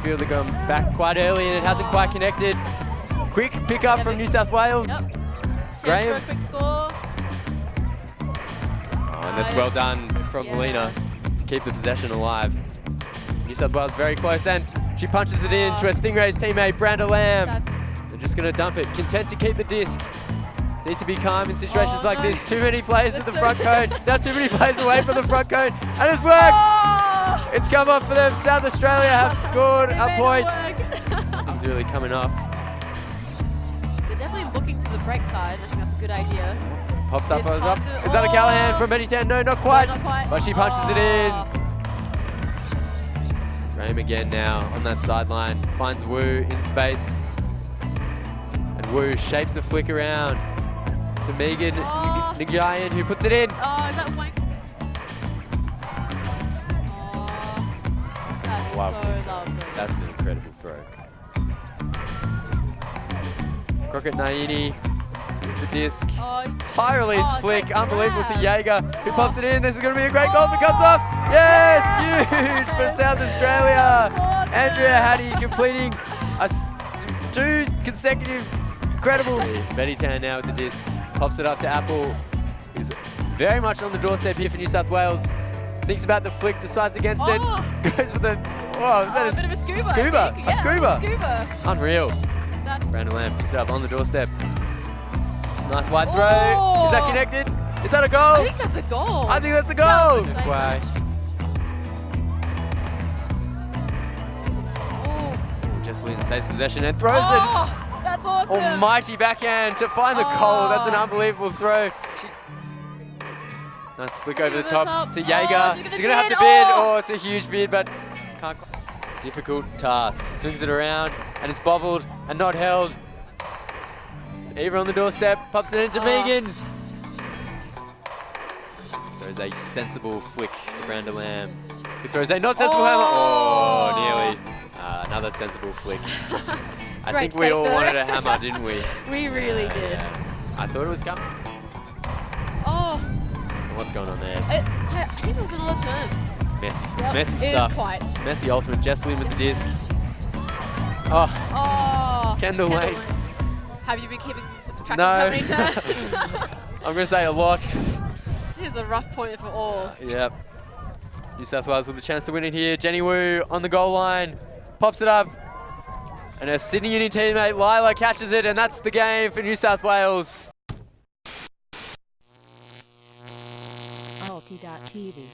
midfielder going back quite early and it hasn't quite connected. Quick pick up from New South Wales. Yep. Graham. Quick score. Oh, and that's well done from Yeah. Melina to keep the possession alive. New South Wales very close and she punches it in oh. to her Stingrays teammate, Branda Lamb. That's, They're just going to dump it, content to keep the disc. Need to be calm in situations Oh, like no. this. Too many players at the so- front cone. Now too many players away from the front cone. And it's worked! oh! It's come off for them. South Australia have scored a point. It's really coming off. They're definitely looking to the break side. I think that's a good idea. Pops up, pops up. to- Is that a oh. Callahan oh. from Anytown? No, not quite. No, not quite. But she punches it in. Oh. Frame again now on that sideline. Finds Wu in space. And Wu shapes the flick around to Megan Oh. Nguyen who puts it in. Oh, is that? Oh, That's so lovely. That's an incredible throw. Crockett Naini with the disc. Oh, High release Oh, flick, unbelievable to. Jaeger, who pops it in. This is going to be a great goal that comes off. Yes, huge for South Australia. Andrea Hattie completing a two consecutive incredible. Betty Tan now with the disc, pops it up to Apple, who's very much on the doorstep here for New South Wales. Thinks about the flick, decides against it, Oh. goes for the. Oh, is that oh, a, a bit of a scoober. Scoober, a scoober. scoober. Unreal. That, Branda Lamb picks it up on the doorstep. Nice wide throw. Oh. Is that Oh. connected? Is that a goal? I think that's a goal. I think that's a That goal. a great Quay. Oh, saves possession and throws it. oh, that's awesome. Almighty backhand to find the goal. That's an Oh. unbelievable throw. She... Nice flick over the top to Oh, Jaeger. she's gonna She's gonna have to bid. Oh. Oh, it's a huge bid, but can't. quite- Difficult task. Swings it around and it's bobbled and not held. Eva on the doorstep, pops it into Oh. Megan. Throws a sensible flick to Branda Lamb. Who throws a not sensible hammer. Oh, Oh. nearly. Uh, another sensible flick. I think we all wanted a hammer, didn't we? we really Yeah, did. yeah. I thought it was coming. Oh, What's going on there? it, I, think it was another turn. It's messy. It's Yep, messy it is stuff. quite. It's messy ultimate. Jesslyn with the disc. Oh, Oh, Kendall Lane. Have you been keeping track No. of how many turns? I'm going to say a lot. Here's a rough point for all. Yep. New South Wales with a chance to win it here. Jenny Wu on the goal line. Pops it up. And her Sydney Uni teammate Lila catches it, and that's the game for New South Wales. Alti.tv.